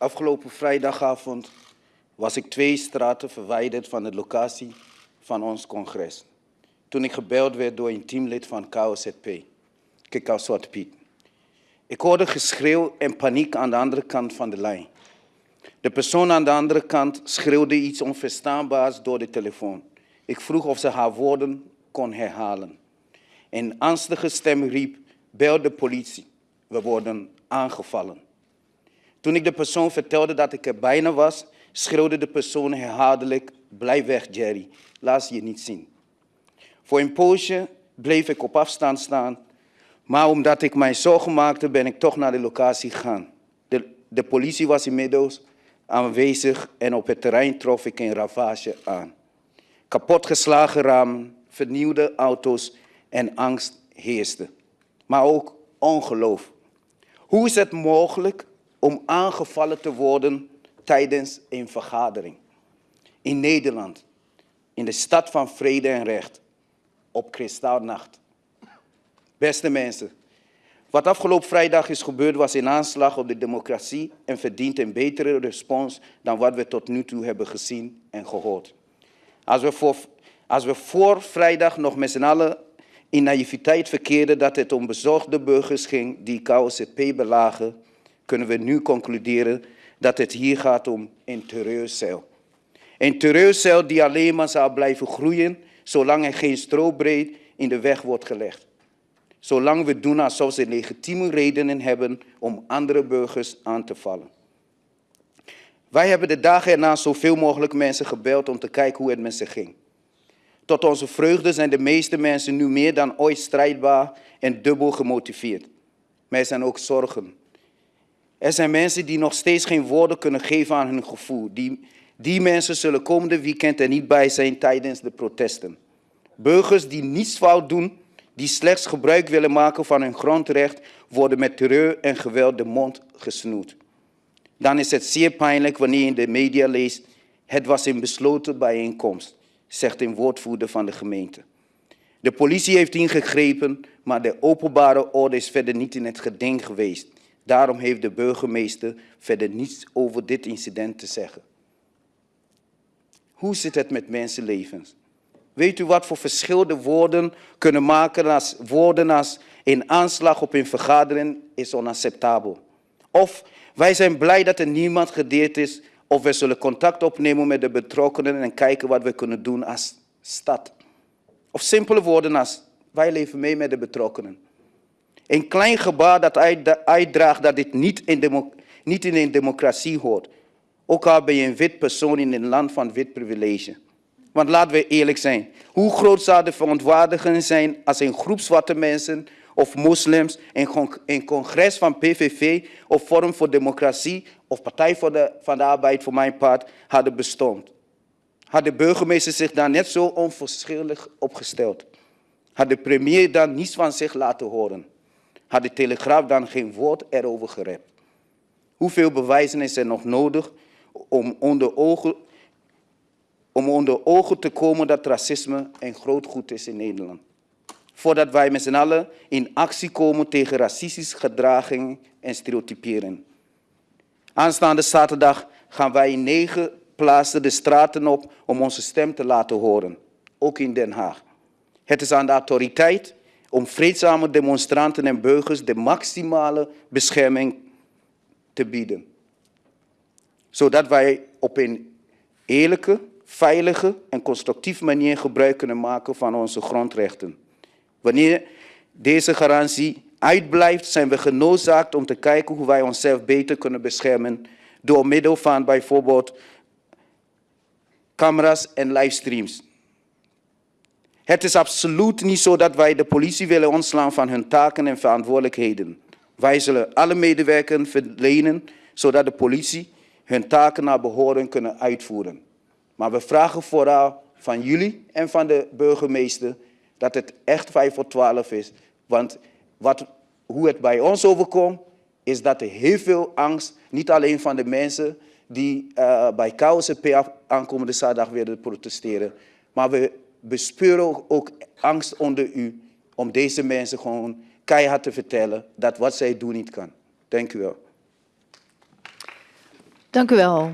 Afgelopen vrijdagavond was ik twee straten verwijderd van de locatie van ons congres. Toen ik gebeld werd door een teamlid van KOZP, Kikau Zwart Piet. Ik hoorde geschreeuw en paniek aan de andere kant van de lijn. De persoon aan de andere kant schreeuwde iets onverstaanbaars door de telefoon. Ik vroeg of ze haar woorden kon herhalen. Een angstige stem riep, bel de politie, we worden aangevallen. Toen ik de persoon vertelde dat ik er bijna was, schreeuwde de persoon herhaaldelijk, blijf weg Jerry, laat je niet zien. Voor een poosje bleef ik op afstand staan, maar omdat ik mij zorgen maakte, ben ik toch naar de locatie gegaan. De, de politie was inmiddels aanwezig en op het terrein trof ik een ravage aan. Kapotgeslagen ramen, vernieuwde auto's en angst heerste. Maar ook ongeloof. Hoe is het mogelijk om aangevallen te worden tijdens een vergadering? In Nederland, in de stad van vrede en recht, op kristalnacht. Beste mensen, wat afgelopen vrijdag is gebeurd was een aanslag op de democratie en verdient een betere respons dan wat we tot nu toe hebben gezien en gehoord. Als we voor, als we voor vrijdag nog met z'n allen in naïviteit verkeerden dat het om bezorgde burgers ging die KOZP belagen, kunnen we nu concluderen dat het hier gaat om een terreurcel. Een terreurcel die alleen maar zal blijven groeien zolang er geen strobreed in de weg wordt gelegd. Zolang we doen alsof ze legitieme redenen hebben om andere burgers aan te vallen. Wij hebben de dagen erna zoveel mogelijk mensen gebeld om te kijken hoe het met ze ging. Tot onze vreugde zijn de meeste mensen nu meer dan ooit strijdbaar en dubbel gemotiveerd. Maar er zijn ook zorgen. Er zijn mensen die nog steeds geen woorden kunnen geven aan hun gevoel. Die, die mensen zullen komende weekend er niet bij zijn tijdens de protesten. Burgers die niets fout doen, die slechts gebruik willen maken van hun grondrecht, worden met terreur en geweld de mond gesnoerd. Dan is het zeer pijnlijk wanneer je in de media leest, het was een besloten bijeenkomst, zegt een woordvoerder van de gemeente. De politie heeft ingegrepen, maar de openbare orde is verder niet in het geding geweest. Daarom heeft de burgemeester verder niets over dit incident te zeggen. Hoe zit het met mensenlevens? Weet u wat voor verschil de woorden kunnen maken als woorden als een aanslag op een vergadering is onacceptabel. Of wij zijn blij dat er niemand gedeerd is of we zullen contact opnemen met de betrokkenen en kijken wat we kunnen doen als stad. Of simpele woorden als wij leven mee met de betrokkenen. Een klein gebaar dat uitdraagt dat dit niet in, niet in een democratie hoort. Ook al ben je een wit persoon in een land van wit privilege. Want laten we eerlijk zijn. Hoe groot zou de verontwaardiging zijn als een groep zwarte mensen of moslims een congres van PVV of Forum voor Democratie of Partij voor de, van de Arbeid voor mijn part hadden bestond? Had de burgemeester zich daar net zo onverschillig opgesteld? Had de premier dan niets van zich laten horen? Had de Telegraaf dan geen woord erover gerept? Hoeveel bewijzen is er nog nodig om onder ogen om onder ogen te komen dat racisme een groot goed is in Nederland. Voordat wij met z'n allen in actie komen tegen racistische gedragingen en stereotyperen. Aanstaande zaterdag gaan wij in negen plaatsen de straten op om onze stem te laten horen, ook in Den Haag. Het is aan de autoriteit om vreedzame demonstranten en burgers de maximale bescherming te bieden. Zodat wij op een eerlijke, veilige en constructieve manier gebruik kunnen maken van onze grondrechten. Wanneer deze garantie uitblijft, zijn we genoodzaakt om te kijken hoe wij onszelf beter kunnen beschermen door middel van bijvoorbeeld camera's en livestreams. Het is absoluut niet zo dat wij de politie willen ontslaan van hun taken en verantwoordelijkheden. Wij zullen alle medewerkers verlenen, zodat de politie hun taken naar behoren kunnen uitvoeren. Maar we vragen vooral van jullie en van de burgemeester dat het echt 5 voor 12 is. Want wat, hoe het bij ons overkomt, is dat er heel veel angst, niet alleen van de mensen die uh, bij KOCP aankomende zaterdag weer protesteren, maar we bespeuren ook angst onder u om deze mensen gewoon keihard te vertellen dat wat zij doen niet kan. Dank u wel. Dank u wel.